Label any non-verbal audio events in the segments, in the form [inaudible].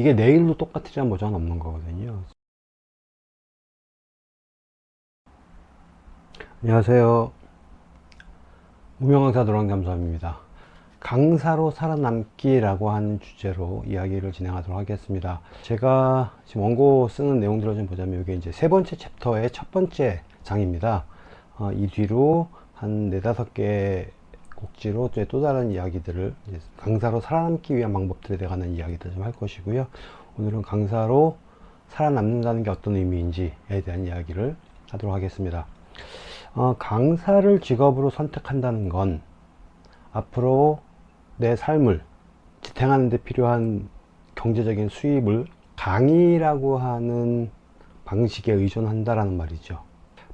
이게 내일도 똑같으리란 보장은 없는 거거든요. 안녕하세요. 무명강사 노랑잠수함입니다. 강사로 살아남기라고 하는 주제로 이야기를 진행하도록 하겠습니다. 제가 지금 원고 쓰는 내용들을 좀 보자면 이게 이제 세 번째 챕터의 첫 번째 장입니다. 어, 이 뒤로 한 네다섯 개 곡지로 또 다른 이야기들을 강사로 살아남기 위한 방법들에 대한 이야기들 좀 할 것이고요. 오늘은 강사로 살아남는다는 게 어떤 의미인지에 대한 이야기를 하도록 하겠습니다. 어, 강사를 직업으로 선택한다는 건 앞으로 내 삶을 지탱하는 데 필요한 경제적인 수입을 강의라고 하는 방식에 의존한다라는 말이죠.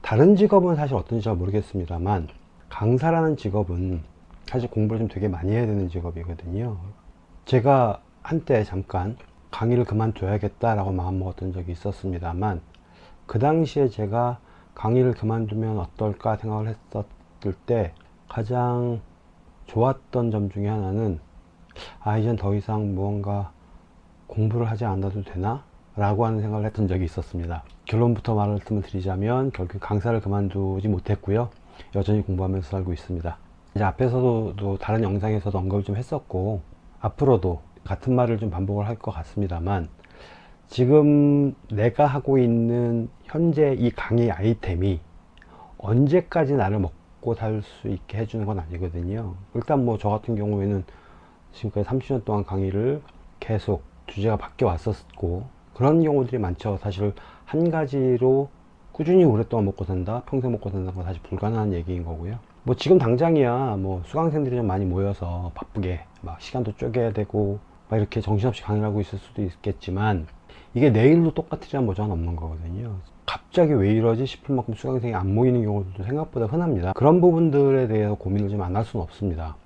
다른 직업은 사실 어떤지 잘 모르겠습니다만 강사라는 직업은 사실 공부를 좀 되게 많이 해야 되는 직업이거든요. 제가 한때 잠깐 강의를 그만둬야겠다 라고 마음먹었던 적이 있었습니다만 그 당시에 제가 강의를 그만두면 어떨까 생각을 했었을 때 가장 좋았던 점 중에 하나는 아 이젠 더 이상 무언가 공부를 하지 않아도 되나? 라고 하는 생각을 했던 적이 있었습니다. 결론부터 말씀을 드리자면 결국 강사를 그만두지 못했고요. 여전히 공부하면서 살고 있습니다 이제 앞에서도 다른 영상에서도 언급을 좀 했었고 앞으로도 같은 말을 좀 반복을 할 것 같습니다만 지금 내가 하고 있는 현재 이 강의 아이템이 언제까지 나를 먹고 살 수 있게 해주는 건 아니거든요. 일단 뭐 저 같은 경우에는 지금까지 30년 동안 강의를 계속 주제가 바뀌어 왔었고 그런 경우들이 많죠. 사실 한 가지로 꾸준히 오랫동안 먹고 산다 평생 먹고 산다는 건 사실 불가능한 얘기인 거고요 뭐 지금 당장이야 뭐 수강생들이 좀 많이 모여서 바쁘게 막 시간도 쪼개야 되고 막 이렇게 정신없이 강의를 하고 있을 수도 있겠지만 이게 내일도 똑같으리란 보장은 없는 거거든요. 갑자기 왜 이러지 싶을 만큼 수강생이 안 모이는 경우도 생각보다 흔합니다. 그런 부분들에 대해서 고민을 좀 안 할 수는 없습니다.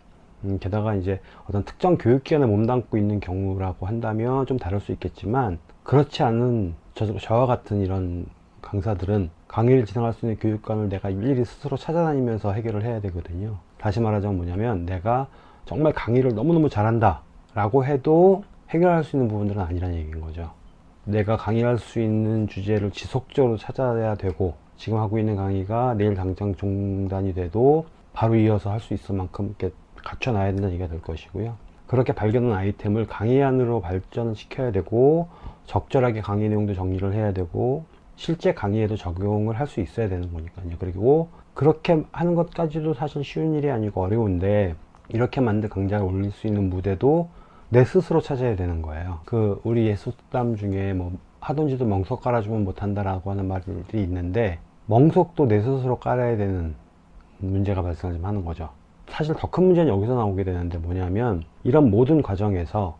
음, 게다가 이제 어떤 특정 교육기관에 몸담고 있는 경우라고 한다면 좀 다를 수 있겠지만 그렇지 않은 저, 저와 같은 이런 강사들은 강의를 진행할 수 있는 교육관을 내가 일일이 스스로 찾아다니면서 해결을 해야 되거든요. 다시 말하자면 뭐냐면 내가 정말 강의를 너무너무 잘한다 라고 해도 해결할 수 있는 부분들은 아니라는 얘기인 거죠. 내가 강의할 수 있는 주제를 지속적으로 찾아야 되고 지금 하고 있는 강의가 내일 당장 중단이 돼도 바로 이어서 할 수 있을 만큼 이렇게 갖춰놔야 된다는 얘기가 될 것이고요. 그렇게 발견한 아이템을 강의안으로 발전을 시켜야 되고 적절하게 강의 내용도 정리를 해야 되고 실제 강의에도 적용을 할 수 있어야 되는 거니까요. 그리고 그렇게 하는 것까지도 사실 쉬운 일이 아니고 어려운데 이렇게 만든 강좌를 올릴 수 있는 무대도 내 스스로 찾아야 되는 거예요. 그 우리 예술담 중에 뭐 하던지도 멍석 깔아주면 못한다 라고 하는 말들이 있는데 멍석도 내 스스로 깔아야 되는 문제가 좀 하는 거죠. 사실 더 큰 문제는 여기서 나오게 되는데 뭐냐면 이런 모든 과정에서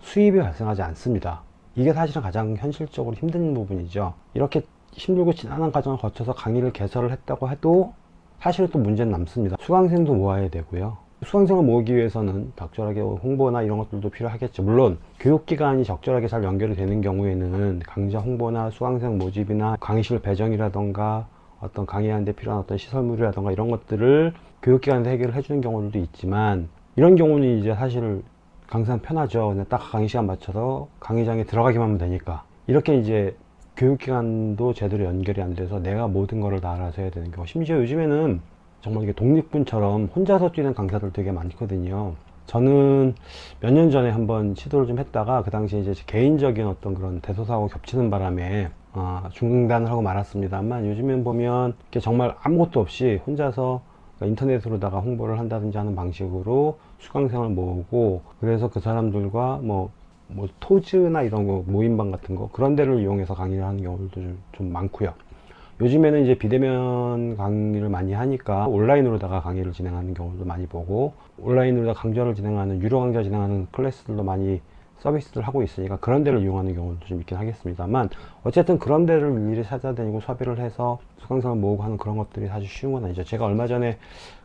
수입이 발생하지 않습니다 이게 사실은 가장 현실적으로 힘든 부분이죠. 이렇게 힘들고 지난한 과정을 거쳐서 강의를 개설을 했다고 해도 사실 또 문제는 남습니다. 수강생도 모아야 되고요. 수강생을 모으기 위해서는 적절하게 홍보나 이런 것들도 필요하겠죠. 물론 교육기관이 적절하게 잘 연결이 되는 경우에는 강좌 홍보나 수강생 모집이나 강의실 배정이라던가 어떤 강의하는데 필요한 어떤 시설물이라던가 이런 것들을 교육기관에서 해결을 해주는 경우들도 있지만 이런 경우는 이제 사실 강사는 편하죠. 그냥 딱 강의 시간 맞춰서 강의장에 들어가기만 하면 되니까. 이렇게 이제 교육기관도 제대로 연결이 안 돼서 내가 모든 거를 다 알아서 해야 되는 경우. 심지어 요즘에는 정말 이게 독립군처럼 혼자서 뛰는 강사들 되게 많거든요. 저는 몇 년 전에 한번 시도를 좀 했다가 그 당시에 이제 개인적인 어떤 그런 대소사하고 겹치는 바람에 어, 중단을 하고 말았습니다만 요즘엔 보면 정말 아무것도 없이 혼자서 인터넷으로다가 홍보를 한다든지 하는 방식으로 수강생을 모으고 그래서 그 사람들과 뭐, 뭐 토즈나 이런 거 모임방 같은 거 그런 데를 이용해서 강의를 하는 경우도 좀, 좀 많고요. 요즘에는 이제 비대면 강의를 많이 하니까 온라인으로다가 강의를 진행하는 경우도 많이 보고 온라인으로 강좌를 진행하는 유료 강좌 진행하는 클래스들도 많이 서비스를 하고 있으니까 그런 데를 이용하는 경우도 좀 있긴 하겠습니다만 어쨌든 그런 데를 일일이 찾아다니고 섭외를 해서 수강생을 모으고 하는 그런 것들이 사실 쉬운 건 아니죠. 제가 얼마 전에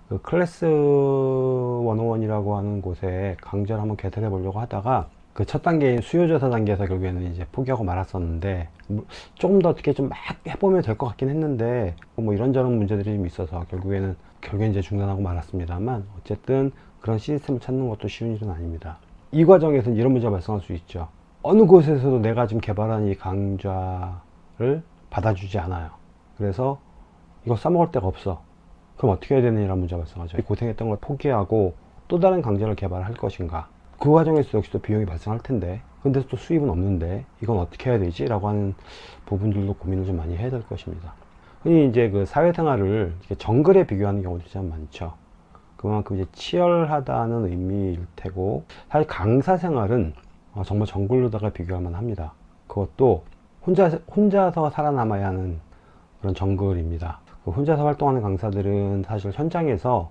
그 클래스 101이라고 하는 곳에 강좌를 한번 개설해 보려고 하다가 그 첫 단계인 수요조사 단계에서 결국에는 이제 포기하고 말았었는데 뭐 조금 더 어떻게 좀 막 해보면 될 것 같긴 했는데 뭐 이런저런 문제들이 좀 있어서 결국에는 결국엔 이제 중단하고 말았습니다만 어쨌든 그런 시스템을 찾는 것도 쉬운 일은 아닙니다 이 과정에서 이런 문제가 발생할 수 있죠 어느 곳에서도 내가 지금 개발한 이 강좌를 받아주지 않아요. 그래서 이거 써먹을 데가 없어. 그럼 어떻게 해야 되느냐는 문제가 발생하죠. 고생했던 걸 포기하고 또 다른 강좌를 개발할 것인가. 그 과정에서 역시 또 비용이 발생할 텐데 근데 또 수입은 없는데 이건 어떻게 해야 되지? 라고 하는 부분들도 고민을 좀 많이 해야 될 것입니다. 흔히 이제 그 사회생활을 정글에 비교하는 경우도 참 많죠. 그만큼 이제 치열하다는 의미일 테고 사실 강사 생활은 어, 정말 정글로다가 비교할 만합니다. 그것도 혼자 혼자서 살아남아야 하는 그런 정글입니다. 그 혼자서 활동하는 강사들은 사실 현장에서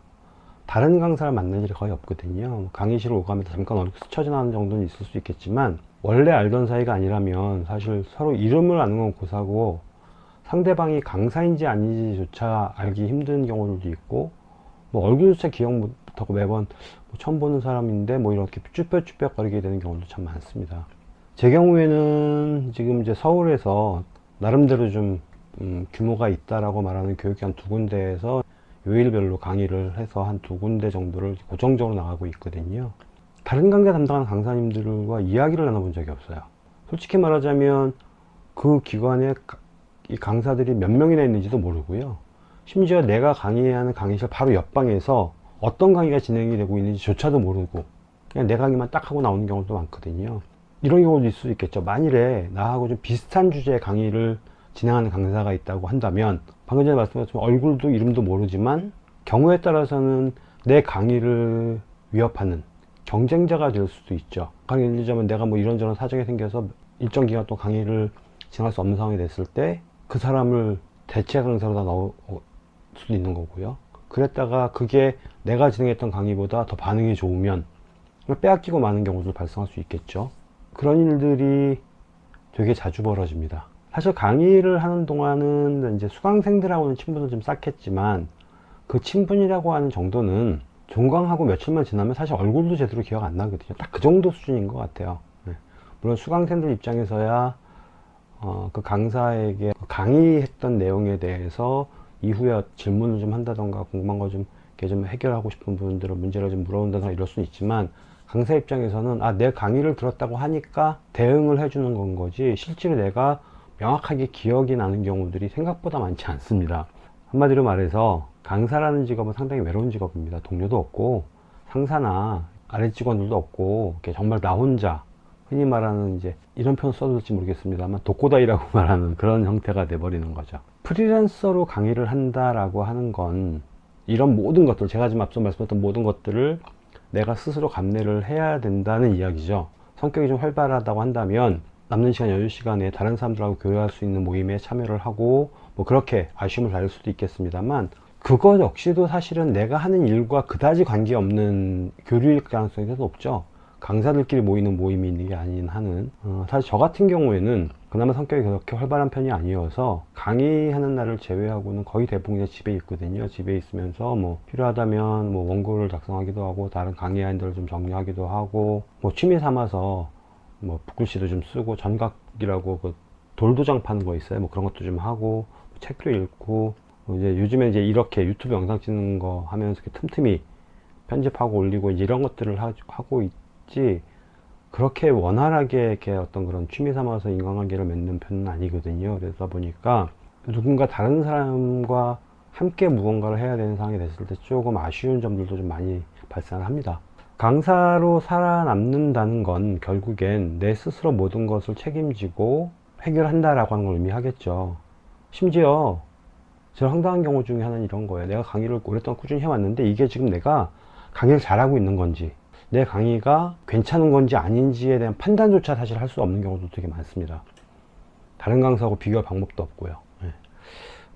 다른 강사를 만날 일이 거의 없거든요. 뭐 강의실을 오가면서 잠깐 얼굴 스쳐 지나는 정도는 있을 수 있겠지만 원래 알던 사이가 아니라면 사실 서로 이름을 아는 건 고사고 상대방이 강사인지 아닌지조차 알기 힘든 경우들도 있고 뭐 얼굴조차 기억 못하고 매번 뭐 처음 보는 사람인데 뭐 이렇게 쭈뼛쭈뼛 거리게 되는 경우도 참 많습니다. 제 경우에는 지금 이제 서울에서 나름대로 좀 음, 규모가 있다라고 말하는 교육기관 두 군데에서 요일별로 강의를 해서 한 두 군데 정도를 고정적으로 나가고 있거든요. 다른 강좌 담당하는 강사님들과 이야기를 나눠본 적이 없어요. 솔직히 말하자면 그 기관에 가- 이 강사들이 몇 명이나 있는지도 모르고요. 심지어 내가 강의하는 강의실 바로 옆방에서 어떤 강의가 진행이 되고 있는지 조차도 모르고 그냥 내 강의만 딱 하고 나오는 경우도 많거든요. 이런 경우도 있을 수 있겠죠. 만일에 나하고 좀 비슷한 주제의 강의를 진행하는 강사가 있다고 한다면 방금 전에 말씀하신 얼굴도 이름도 모르지만 경우에 따라서는 내 강의를 위협하는 경쟁자가 될 수도 있죠. 강의 들자면 내가 뭐 이런저런 사정이 생겨서 일정 기간 동안 강의를 진행할 수 없는 상황이 됐을 때 그 사람을 대체 강사로 다 넣을 수도 있는 거고요. 그랬다가 그게 내가 진행했던 강의보다 더 반응이 좋으면 빼앗기고 많은 경우도 발생할 수 있겠죠. 그런 일들이 되게 자주 벌어집니다. 사실 강의를 하는 동안은 이제 수강생들하고는 친분을 좀 쌓겠지만 그 친분이라고 하는 정도는 종강하고 며칠만 지나면 사실 얼굴도 제대로 기억 안 나거든요. 딱 그 정도 수준인 것 같아요. 네. 물론 수강생들 입장에서야 어, 그 강사에게 강의했던 내용에 대해서 이후에 질문을 좀 한다던가 궁금한 거좀 이렇게 좀 해결하고 싶은 부분들을 문제를 좀 물어본다던가 이럴 수는 있지만 강사 입장에서는 아 내 강의를 들었다고 하니까 대응을 해주는 건 거지 실제로 내가 명확하게 기억이 나는 경우들이 생각보다 많지 않습니다. 한마디로 말해서 강사라는 직업은 상당히 외로운 직업입니다. 동료도 없고 상사나 아래 직원들도 없고 정말 나 혼자 흔히 말하는 이제 이런 표현 써도 될지 모르겠습니다만 독고다이라고 [laughs] 말하는 그런 형태가 돼버리는 거죠. 프리랜서로 강의를 한다라고 하는 건 이런 모든 것들 제가 지금 앞서 말씀드렸던 모든 것들을 내가 스스로 감내를 해야 된다는 이야기죠. 성격이 좀 활발하다고 한다면 남는 시간 여유 시간에 다른 사람들하고 교류할 수 있는 모임에 참여를 하고 뭐 그렇게 아쉬움을 가질 수도 있겠습니다만 그것 역시도 사실은 내가 하는 일과 그다지 관계없는 교류일 가능성이 더 높죠. 강사들끼리 모이는 모임이 있는 게 아닌 한은 어, 사실 저 같은 경우에는 그나마 성격이 그렇게 활발한 편이 아니어서 강의하는 날을 제외하고는 거의 대부분 그냥 집에 있거든요. 집에 있으면서 뭐 필요하다면 뭐 원고를 작성하기도 하고 다른 강의 아이들을 좀 정리하기도 하고 뭐 취미 삼아서 뭐 붓글씨도 좀 쓰고 전각이라고 그 돌도장 파는 거 있어요. 뭐 그런 것도 좀 하고 책도 읽고 뭐 이제 요즘에 이제 이렇게 유튜브 영상 찍는 거 하면서 이렇게 틈틈이 편집하고 올리고 이제 이런 것들을 하, 하고 있 지 그렇게 원활하게 이렇게 어떤 그런 취미 삼아서 인간관계를 맺는 편은 아니거든요. 그러다 보니까 누군가 다른 사람과 함께 무언가를 해야 되는 상황이 됐을 때 조금 아쉬운 점들도 좀 많이 발생을 합니다. 강사로 살아남는다는 건 결국엔 내 스스로 모든 것을 책임지고 해결한다 라고 하는 걸 의미하겠죠. 심지어 제일 황당한 경우 중에 하나는 이런 거예요. 내가 강의를 오랫동안 꾸준히 해왔는데 이게 지금 내가 강의를 잘하고 있는 건지 내 강의가 괜찮은 건지 아닌지에 대한 판단조차 사실 할 수 없는 경우도 되게 많습니다. 다른 강사하고 비교할 방법도 없고요. 예.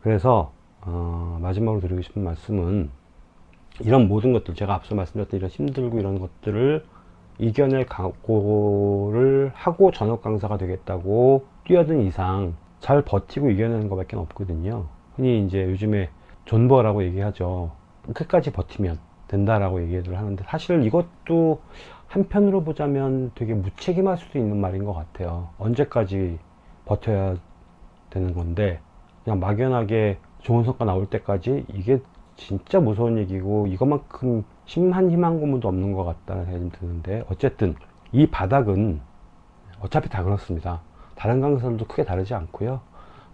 그래서 어, 마지막으로 드리고 싶은 말씀은 이런 모든 것들 제가 앞서 말씀드렸던 이런 힘들고 이런 것들을 이겨낼 각오를 하고 전업 강사가 되겠다고 뛰어든 이상 잘 버티고 이겨내는 것밖에 없거든요. 흔히 이제 요즘에 존버라고 얘기하죠. 끝까지 버티면 된다라고 얘기를 하는데 사실 이것도 한편으로 보자면 되게 무책임할 수도 있는 말인 것 같아요. 언제까지 버텨야 되는 건데 그냥 막연하게 좋은 성과 나올 때까지 이게 진짜 무서운 얘기고 이것만큼 심한 희망 고문도 없는 것 같다는 생각이 좀 드는데 어쨌든 이 바닥은 어차피 다 그렇습니다. 다른 강사들도 크게 다르지 않고요.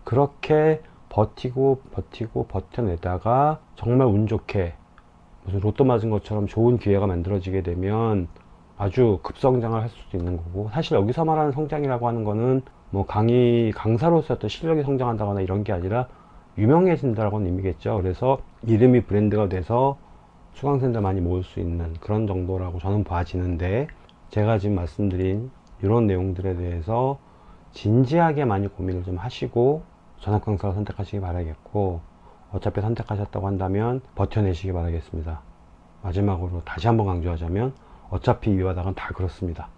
그렇게 버티고 버티고 버텨내다가 정말 운 좋게 무슨 로또 맞은 것처럼 좋은 기회가 만들어지게 되면 아주 급성장을 할 수도 있는 거고 사실 여기서 말하는 성장이라고 하는 거는 뭐 강의 강사로서 어떤 실력이 성장한다거나 이런 게 아니라 유명해진다라고는 의미겠죠. 그래서 이름이 브랜드가 돼서 수강생들 많이 모을 수 있는 그런 정도라고 저는 봐지는데 제가 지금 말씀드린 이런 내용들에 대해서 진지하게 많이 고민을 좀 하시고 전업 강사를 선택하시기 바라겠고 어차피 선택하셨다고 한다면 버텨내시기 바라겠습니다. 마지막으로 다시 한번 강조하자면 어차피 이 바닥은 다 그렇습니다.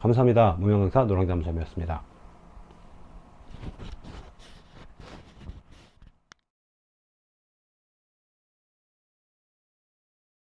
감사합니다. 무명강사 노랑잠수함이었습니다.